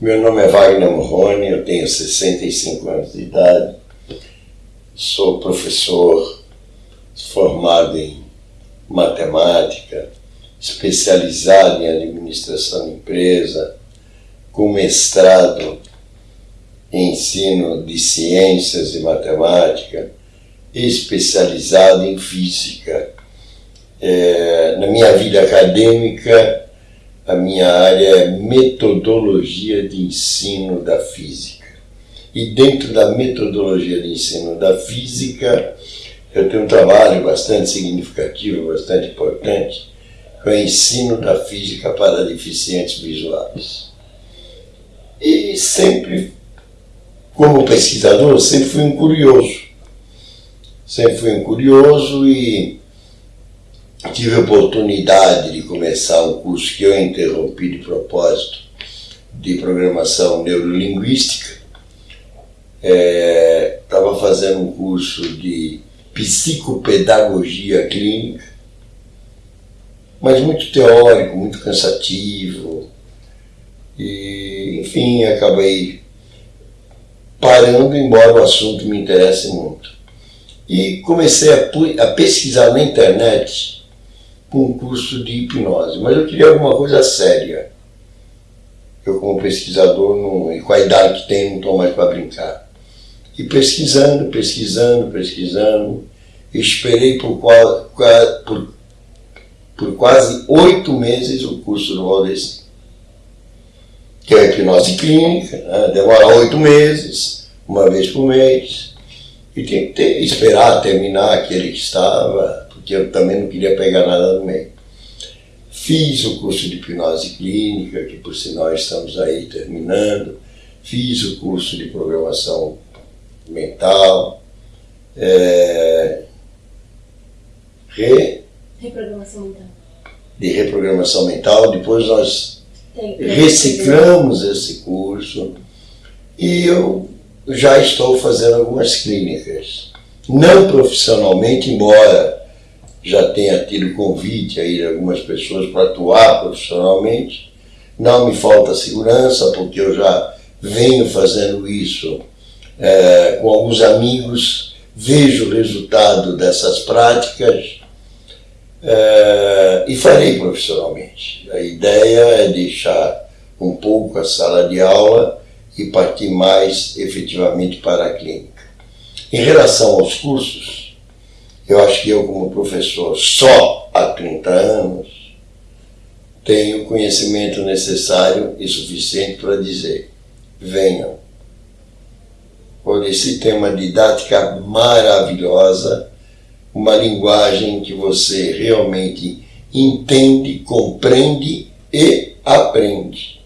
Meu nome é Wagner Morrone, eu tenho 65 anos de idade, sou professor formado em matemática, especializado em administração de empresa, com mestrado em ensino de ciências e matemática, especializado em física. É, na minha vida acadêmica, a minha área é metodologia de ensino da física. E dentro da metodologia de ensino da física, eu tenho um trabalho bastante significativo, bastante importante, que é o ensino da física para deficientes visuais. E sempre, como pesquisador, sempre fui um curioso. Sempre fui um curioso e tive a oportunidade de começar um curso que eu interrompi de propósito de programação neurolinguística. Estava é, fazendo um curso de psicopedagogia clínica, mas muito teórico, muito cansativo. E, enfim, acabei parando, embora o assunto me interesse muito. E comecei a, a pesquisar na internet com um curso de hipnose, mas eu queria alguma coisa séria. Eu, como pesquisador, não, e com a idade que tenho, não estou mais para brincar. E pesquisando, pesquisando, pesquisando, esperei por, por, por quase oito meses o curso do Valdeci, que é a hipnose clínica, né? demora oito meses, uma vez por mês, e tem que ter, esperar terminar aquele que estava, porque eu também não queria pegar nada no meio. Fiz o curso de hipnose clínica, que por sinal estamos aí terminando. Fiz o curso de programação mental. É, re, reprogramação mental. De reprogramação mental. Depois nós reciclamos esse curso e eu já estou fazendo algumas clínicas. Não profissionalmente, embora já tenha tido convite aí de algumas pessoas para atuar profissionalmente. Não me falta segurança, porque eu já venho fazendo isso é, com alguns amigos, vejo o resultado dessas práticas é, e farei profissionalmente. A ideia é deixar um pouco a sala de aula e partir mais efetivamente para a clínica. Em relação aos cursos, eu acho que eu, como professor, só há 30 anos, tenho o conhecimento necessário e suficiente para dizer: venham. Por esse tema didática maravilhosa, uma linguagem que você realmente entende, compreende e aprende.